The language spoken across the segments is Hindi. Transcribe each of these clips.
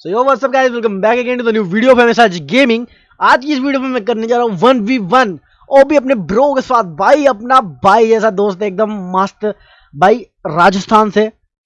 So yo what's up guys welcome back again to the new video MS आज गेमिंग आज की इस वीडियो में मैं करने जा रहा हूँ वन वी वन और भी अपने ब्रो के साथ भाई अपना भाई जैसा दोस्त एकदम मस्त भाई राजस्थान से।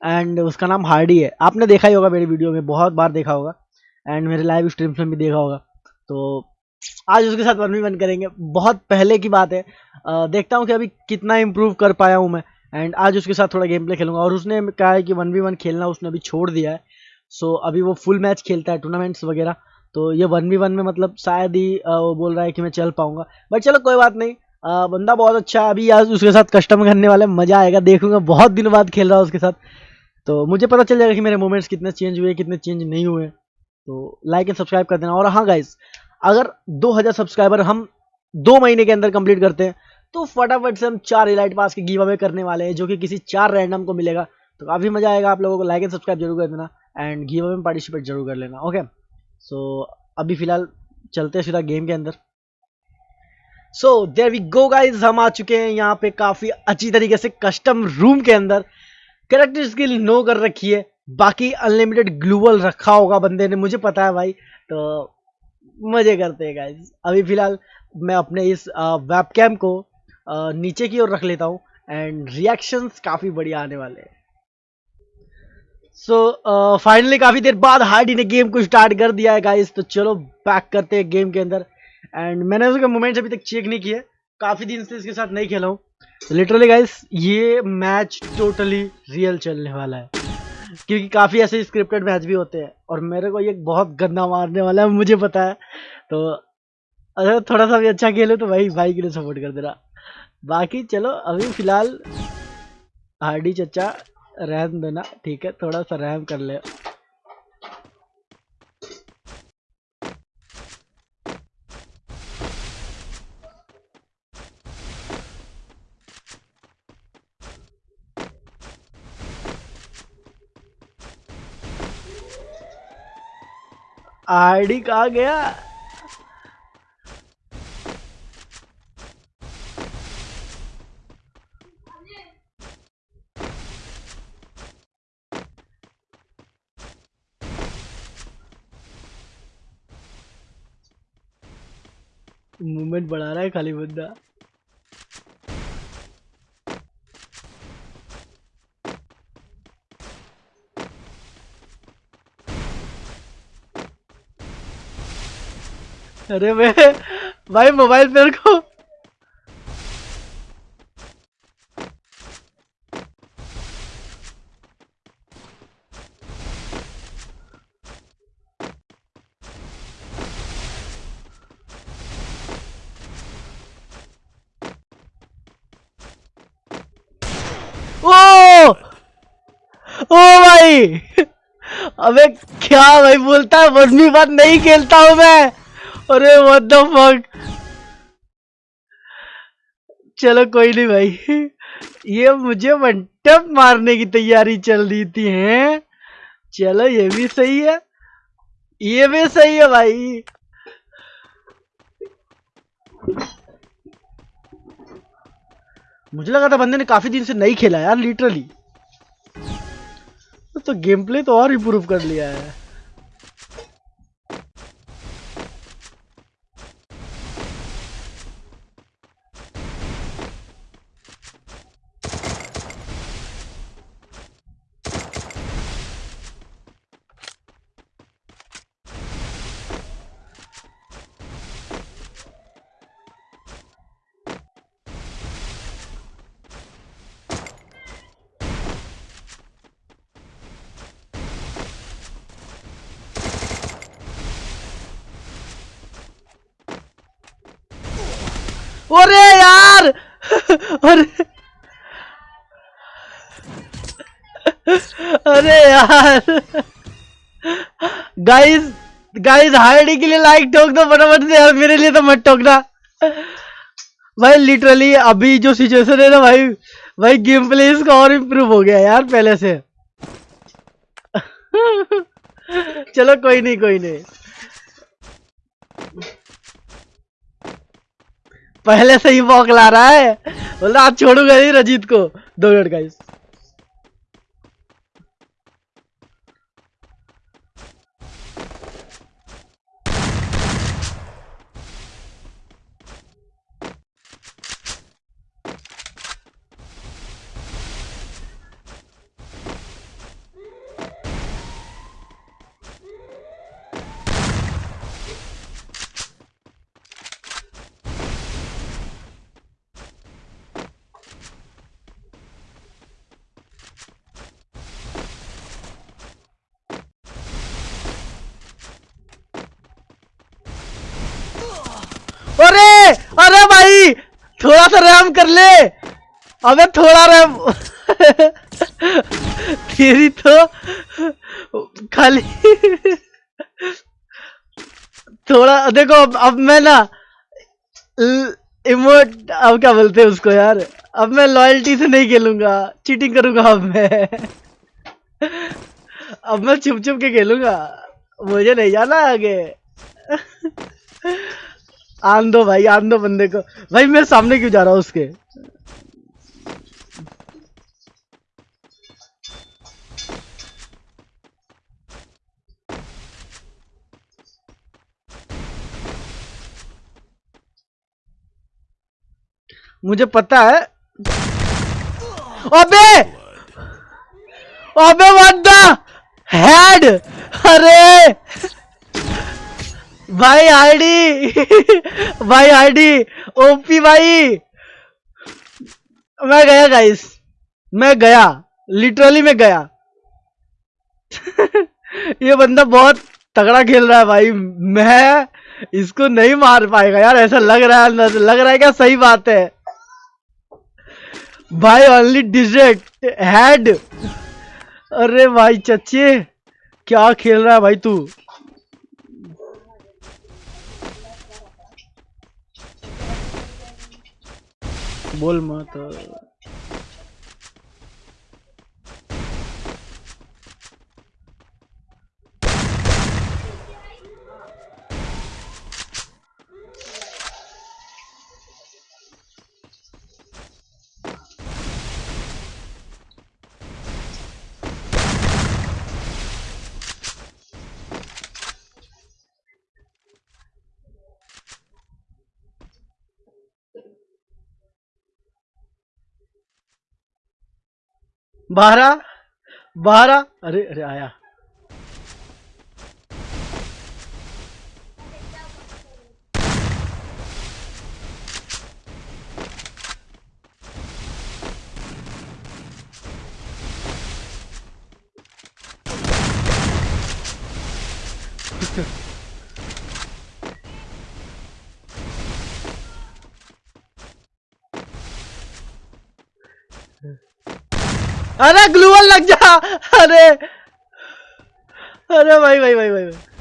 एंड उसका नाम हार्डी है। आपने देखा ही होगा मेरी वीडियो में बहुत बार देखा होगा। एंड मेरे लाइव स्ट्रीम्स में भी देखा होगा। तो आज उसके साथ वन वी वन करेंगे। बहुत पहले की बात है। आ, देखता हूँ कि अभी कितना इम्प्रूव कर पाया हूँ मैं। एंड आज उसके साथ थोड़ा गेम प्ले खेलूँगा। और उसने कहा है कि वन वी वन खेलना उसने अभी छोड़ दिया है। सो so, अभी वो फुल मैच खेलता है टूर्नामेंट्स वगैरह। तो ये वन वी वन में मतलब शायद ही वो बोल रहा है कि मैं चल पाऊँगा। बट चलो कोई बात नहीं। आ, बंदा बहुत अच्छा है। अभी आज उसके साथ कस्टम करने वाले मज़ा आएगा देखूँगा। बहुत दिन बाद खेल रहा हूँ उसके साथ। तो मुझे पता चल जाएगा कि मेरे मोमेंट्स कितने चेंज हुए कितने चेंज नहीं हुए। तो लाइक एंड सब्सक्राइब कर देना। और हाँ गाइज़ अगर 2000 सब्सक्राइबर हम दो महीने के अंदर कंप्लीट करते हैं तो फटाफट से हम चार इलाइट पास के गिव अवे करने वाले हैं जो कि किसी चार रैंडम को मिलेगा। तो काफ़ी मज़ा आएगा आप लोगों को। लाइक एंड सब्सक्राइब ज़रूर कर देना। एंड गिव अवे में पार्टिसिपेट ज़रूर कर लेना ओके सो अभी फ़िलहाल चलते हैं सीधा गेम के अंदर। सो देर वी गो गाइज़ हम आ चुके हैं यहाँ पे काफ़ी अच्छी तरीके से कस्टम रूम के अंदर। करेक्टर स्किल नो कर रखी है। बाकी अनलिमिटेड ग्लूवल रखा होगा बंदे ने, मुझे पता है भाई। तो मज़े करते हैं गाइज़ अभी फ़िलहाल मैं अपने इस वेब कैम को नीचे की ओर रख लेता हूँ। एंड रिएक्शंस काफ़ी बढ़िया आने वाले हैं। सो फाइनली काफ़ी देर बाद हार्डी ने गेम को स्टार्ट कर दिया है गाइस तो चलो बैक करते हैं गेम के अंदर. एंड मैंने उसके मोमेंट्स अभी तक चेक नहीं किए काफ़ी दिन से इसके साथ नहीं खेला हूँ. लिटरली गाइस ये मैच टोटली रियल चलने वाला है. क्योंकि काफ़ी ऐसे स्क्रिप्टेड मैच भी होते हैं. और मेरे को ये बहुत गंदा मारने वाला है, मुझे पता है. तो अगर थोड़ा सा भी अच्छा खेले तो भाई भाई के लिए सपोर्ट कर देना. बाकी चलो, अभी फ़िलहाल हार्डी चचा रहम देना। ठीक है थोड़ा सा रहम कर ले। आईडी कहा गया? मूवमेंट बढ़ा रहा है खाली बंदा। अरे मैं भाई मोबाइल पे को ओ ओ भाई। अबे, क्या भाई बोलता है? बदमी बात नहीं खेलता हूँ मैं। अरे व्हाट द फक चलो, कोई नहीं भाई। ये मुझे वनटप मारने की तैयारी चल रही थी, हैं? चलो, ये भी सही है। ये भी सही है भाई। मुझे लगा था बंदे ने काफ़ी दिन से नहीं खेला यार लिटरली तो गेम प्ले तो और इम्प्रूव कर लिया है। अरे यार! अरे! अरे यार! गाइस गाइस हाइडी के लिए लाइक ठोक दो फटाफट से यार, मेरे लिए तो मत ठोकना। भाई लिटरली अभी जो सिचुएशन है ना भाई भाई गेम प्ले इसका और इम्प्रूव हो गया यार पहले से। चलो, कोई नहीं कोई नहीं। पहले से ही बॉक ला रहा है। बोला आप छोड़ूँगा नहीं रजीत को। दो मिनट गाइस अरे अरे भाई थोड़ा सा रैम कर ले। अबे थोड़ा रैम तेरी तो खाली थोड़ा देखो अब, अब मैं ना इमोट अब क्या बोलते हैं उसको यार? अब मैं लॉयल्टी से नहीं खेलूँगा। चीटिंग करूँगा अब मैं। अब मैं छुप छुप के खेलूँगा। मुझे नहीं जाना आगे। आन दो भाई, आन दो बंदे को। भाई, मेरे सामने क्यों जा रहा उसके? मुझे पता है। अबे! अबे व्हाट हेड अरे! भाई आईडी। भाई आईडी, ओपी भाई। मैं गया गाइस मैं गया। लिटरली मैं गया। ये बंदा बहुत तगड़ा खेल रहा है भाई। मैं इसको नहीं मार पाएगा यार, ऐसा लग रहा है अंदर लग रहा है क्या? सही बात है। भाई ओनली डिजेक्ट हेड अरे भाई, चच्चे, क्या खेल रहा है भाई तू? बोल मत बारह बारह अरे अरे आया। अरे ग्लूअल लग जा अरे अरे भाई भाई भाई भाई, भाई।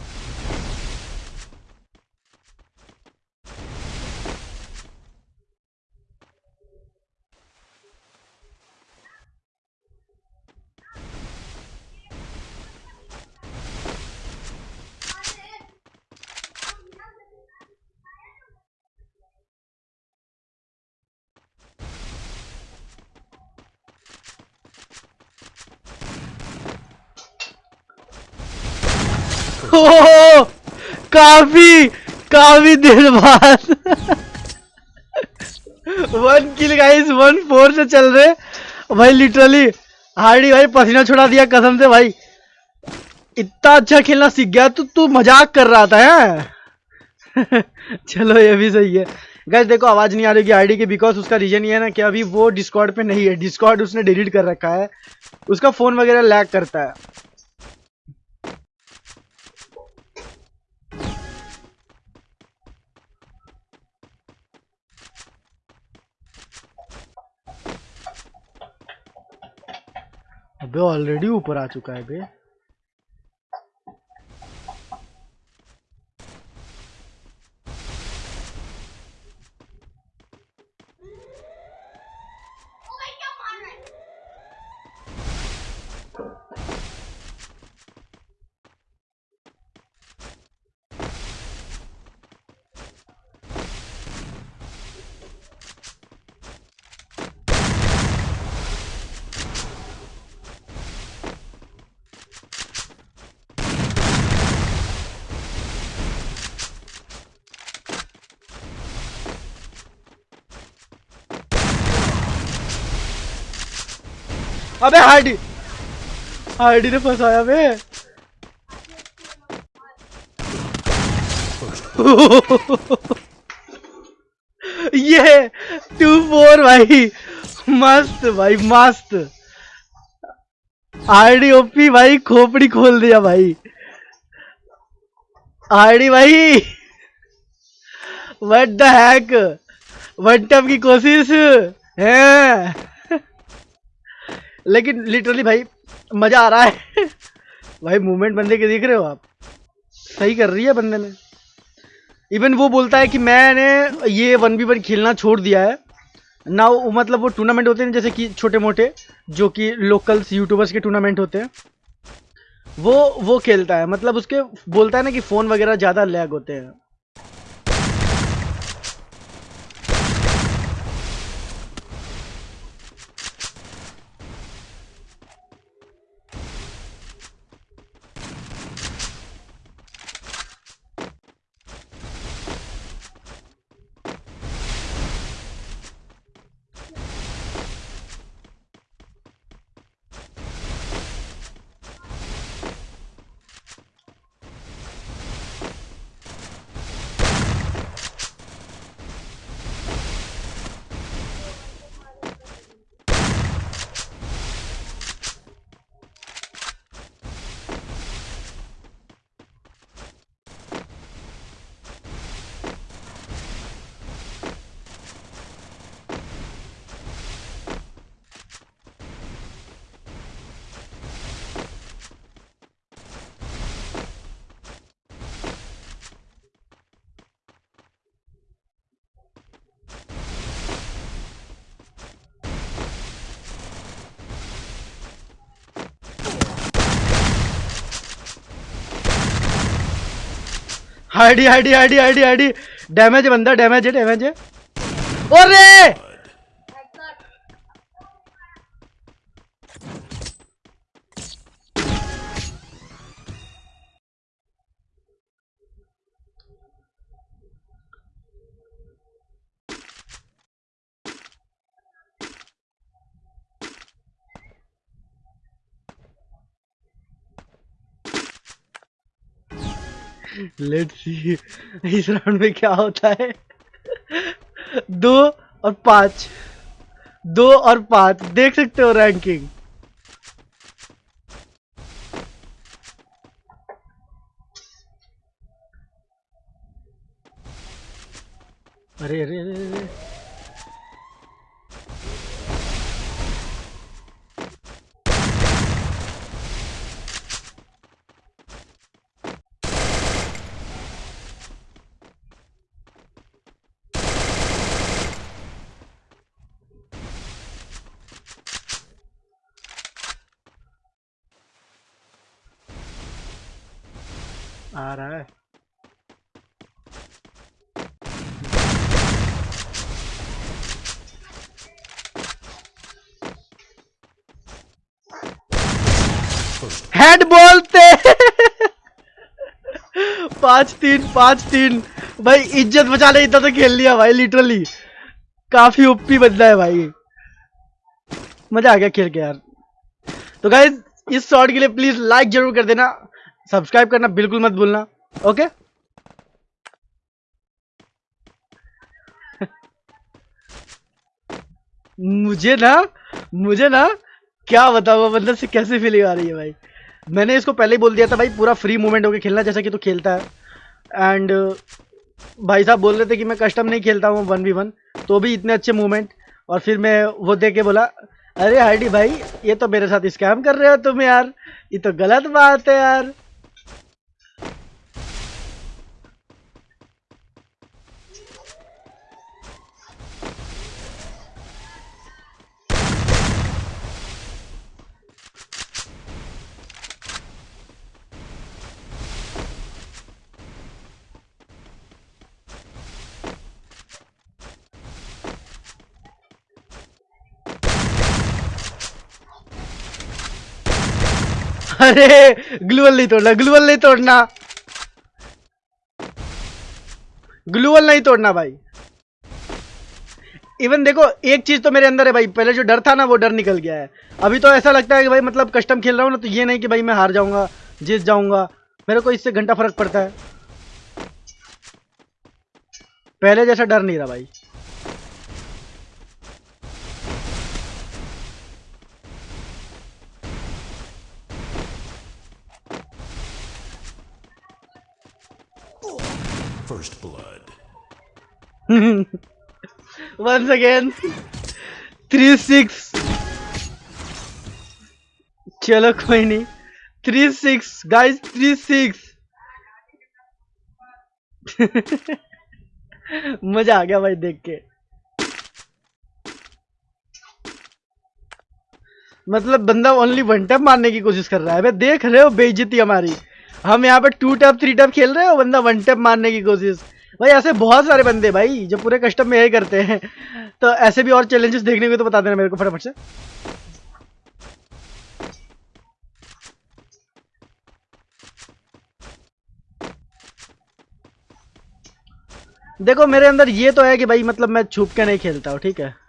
काफ़ी काफ़ी देर बाद। One kill guys one four से चल रहे। भाई लिटरली हार्डी, भाई, पसीना छुड़ा दिया कसम से, भाई। इतना अच्छा खेलना सीख गया तो तू मज़ाक कर रहा था, है? चलो, ये भी सही है। गैस देखो, आवाज़ नहीं आ रही आईडी की बिकॉज़ उसका रीजन ये है ना कि अभी वो डिस्कॉर्ड पे नहीं है। डिस्कॉर्ड उसने डिलीट कर रखा है। उसका फ़ोन वगैरह लैग करता है। अबे ऑलरेडी ऊपर आ चुका है बे। अबे हार्डी हार्डी ने फंसाया बे। ये टू फोर भाई, मस्त भाई, मस्त। आरडी ओपी भाई, खोपड़ी खोल दिया भाई। आरडी भाई what the heck one tap की कोशिश, है? लेकिन लिटरली भाई, मज़ा आ रहा है। भाई मूवमेंट बंदे के देख रहे हो आप? सही कर रही है बंदे ने। इवन वो बोलता है कि मैंने ये वन बी वन खेलना छोड़ दिया है। ना वो मतलब वो टूर्नामेंट होते हैं जैसे कि छोटे मोटे जो कि लोकल्स यूट्यूबर्स के टूर्नामेंट होते हैं। वो वो खेलता है। मतलब उसके, बोलता है ना कि फ़ोन वगैरह ज़्यादा लैग होते हैं। हाइडी हाइडी हाइडी हाइडी हाइडी डैमेज बंदा डैमेज है डैमेज है अरे लेट्स सी इस राउंड में क्या होता है? दो और पाँच। दो और पाँच। देख सकते हो रैंकिंग अरे अरे अरे अरे। आ रहा है। हेड बोलते पाँच तीन पाँच तीन। भाई, इज़्ज़त बचा ले, इतना तो खेल लिया भाई लिटरली काफ़ी ओपी बंदा है भाई। मज़ा आ गया खेल के यार। तो गाइज़ इस शॉट के लिए प्लीज़ लाइक ज़रूर कर देना। सब्सक्राइब करना बिल्कुल मत भूलना, ओके? मुझे ना मुझे ना क्या बताऊँ मतलब से कैसे फीलिंग आ रही है भाई? मैंने इसको पहले ही बोल दिया था भाई, पूरा फ्री मूवमेंट होकर खेलना, जैसा कि तू खेलता है। एंड भाई साहब बोल रहे थे कि मैं कस्टम नहीं खेलता हूँ वन वी वन तो भी इतने अच्छे मूवमेंट और फिर मैं वो देख के बोला, अरे हार्डी भाई, ये तो मेरे साथ स्कैम कर रहे हो तुम यार, ये तो गलत बात है यार। अरे, ग्लूवल नहीं तोड़ना, ग्लूवल नहीं तोड़ना। ग्लूवल नहीं तोड़ना भाई। इवन देखो, एक चीज़ तो मेरे अंदर है भाई, पहले जो डर था ना, वो डर निकल गया है। अभी तो ऐसा लगता है कि भाई मतलब कस्टम खेल रहा हूँ ना तो ये नहीं कि भाई मैं हार जाऊँगा, जीत जाऊँगा। मेरे को इससे घंटा फ़र्क पड़ता है। पहले जैसा डर नहीं रहा भाई। once again थ्री सिक्स चलो कोई नहीं. Three six guys three six मज़ा आ गया भाई देख के. मतलब बंदा ओनली वन टैप मारने की कोशिश कर रहा है. भाई देख रहे हो बेइज्जती हमारी. हम यहाँ पे टू टैप थ्री टैप खेल रहे हो, बंदा वन टैप मारने की कोशिश. भाई, ऐसे बहुत सारे बंदे भाई, जो पूरे कस्टम में यही करते हैं। तो ऐसे भी और चैलेंजेस देखने को तो बता देना मेरे को फटाफट से। देखो, मेरे अंदर ये तो है कि भाई मतलब मैं छुप के नहीं खेलता हूँ, ठीक है?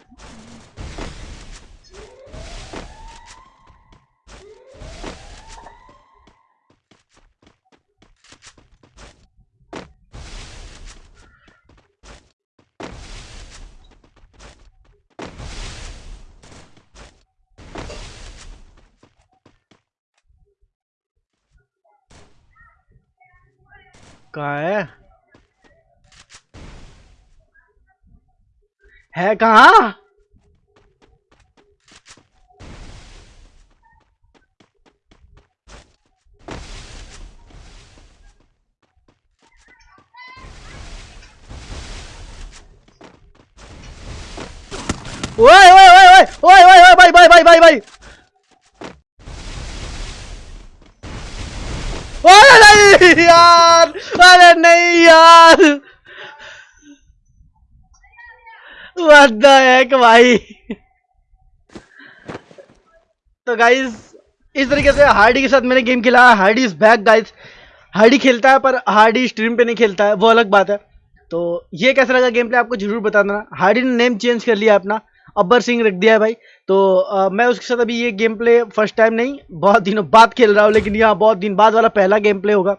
कहा है। है कहा ओए ओए ओए ओए ओए ओए ओए भाई भाई भाई भाई भाई अरे नहीं यार, अरे नहीं यार। the भाई। तो गाइस इस तरीके से हार्डी के साथ मैंने गेम खेला। Hardy is back guys Hardy खेलता है, पर हार्डी स्ट्रीम पे नहीं खेलता है। वो अलग बात है। तो ये कैसा लगा गेम प्ले आपको ज़रूर बता देना हार्डी ने नेम चेंज कर लिया अपना। अब्बर सिंह रख दिया है भाई। तो आ, मैं उसके साथ अभी ये गेम प्ले फ़र्स्ट टाइम नहीं बहुत दिनों बाद खेल रहा हूँ लेकिन यहाँ बहुत दिन बाद वाला पहला गेम प्ले होगा।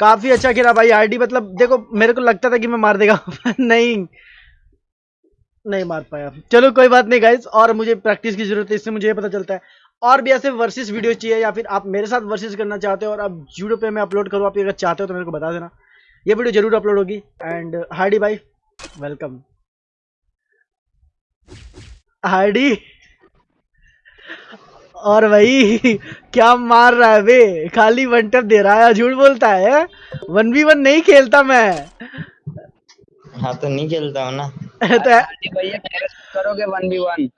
काफ़ी अच्छा खेला भाई आरडी मतलब देखो मेरे को लगता था कि मैं मार देगा। नहीं। नहीं मार पाया। चलो कोई बात नहीं गाइज़ और मुझे प्रैक्टिस की ज़रूरत है इससे मुझे ये पता चलता है। और भी ऐसे वर्सेस वीडियो चाहिए या फिर आप मेरे साथ वर्सेस करना चाहते हो और अब यूट्यूब पे मैं अपलोड करूँ आप अगर चाहते हो तो मेरे को बता देना। ये वीडियो ज़रूर अपलोड होगी एंड हार्डी भाई वेलकम हार्डी और भाई क्या मार रहा है बे? खाली वन टप दे रहा है झूठ बोलता है? वन वी वन नहीं खेलता मैं। हाँ तो नहीं खेलता हूँ ना। तो भैया करोगे वन बी वन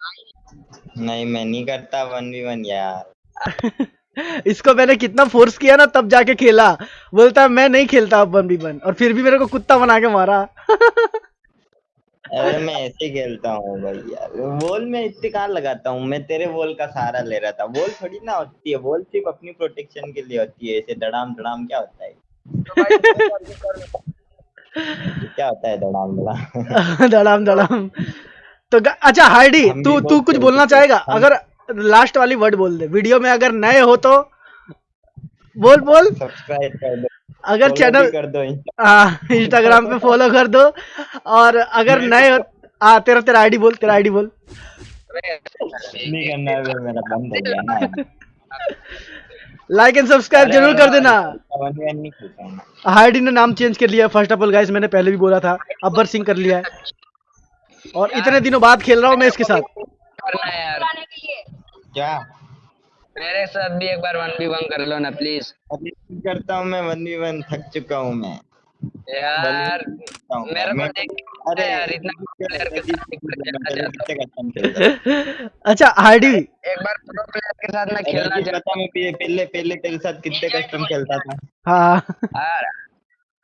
नहीं मैं नहीं करता वन वी वन यार। इसको मैंने कितना फोर्स किया ना तब जाके खेला। बोलता है मैं नहीं खेलता अब वन बी वन और फिर भी मेरे को कुत्ता बना के मारा। अरे मैं ऐसे खेलता हूँ भाई यार। वॉल में इतने कहाँ लगाता हूँ मैं तेरे वॉल का सहारा ले रहा था। वॉल थोड़ी ना होती है वॉल सिर्फ़ अपनी प्रोटेक्शन के लिए होती है ऐसे डड़ाम डड़ाम क्या होता है? क्या होता है डड़ाम डड़ाम दड़ाम दड़ाम तो अच्छा हार्डी तू तू कुछ बोलना चाहेगा? अगर लास्ट वाली वर्ड बोल दे। वीडियो में अगर नए हो तो बोल बोल। सब्सक्राइब कर दो। अगर चैनल कर दो इंस्टाग्राम पे फॉलो कर दो और अगर नए हो आ तेरा तेरा आईडी बोल तेरा आईडी बोल। नहीं करना है मेरा बंद हो गया ना। लाइक एंड सब्सक्राइब ज़रूर कर देना। हूँ हार्डी ने नाम चेंज कर लिया। फ़र्स्ट ऑफ़ ऑल गाइस मैंने पहले भी बोला था अब्बर सिंह कर लिया है। और इतने दिनों बाद खेल रहा हूँ मैं इसके साथ। है क्या? मेरे साथ भी एक बार वन बी वन कर लो ना प्लीज़ अभी करता हूँ मैं वन वी वन थक चुका हूँ मैं। यार मेरे को देख अरे यार इतना प्लेयर के साथ। अच्छा हार्डी एक बार प्रो प्लेयर के साथ मैं खेलना चाहता पहले पहले पहले तेरे साथ कितने कस्टम खेलता था? हाँ।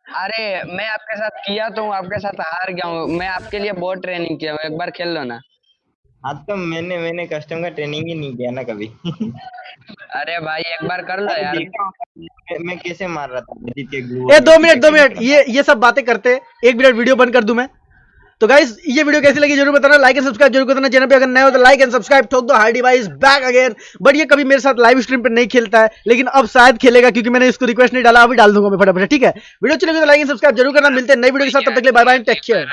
अरे मैं आपके साथ किया तो हूँ आपके साथ हार गया हूँ। मैं आपके लिए बहुत ट्रेनिंग किया हूँ। एक बार खेल लो ना। हाँ तो मैंने मैंने कस्टम का ट्रेनिंग ही नहीं किया ना कभी। अरे भाई एक बार कर लो यार। मैं- मैं कैसे मार रहा था के ए दो मिनट दो मिनट ये ये सब बातें करते एक मिनट वीडियो बंद कर दूँ मैं? तो गाइस ये वीडियो कैसी लगी ज़रूर बताना लाइक एंड सब्सक्राइब ज़रूर करना चैनल पे। अगर नए हो तो लाइक एंड सब्सक्राइब ठोक दो Hardy is back again but ये कभी मेरे साथ लाइव स्ट्रीम पे नहीं खेलता है लेकिन अब शायद खेलेगा क्योंकि मैंने इसको रिक्वेस्ट नहीं डाला अभी डाल दूँगा मैं फटाफट ठीक है? वीडियो चलेगी तो लाइक एंड सब्सक्राइब ज़रूर करना मिलते हैं नई वीडियो के साथ तब तक के लिए बाय बाय टेक केयर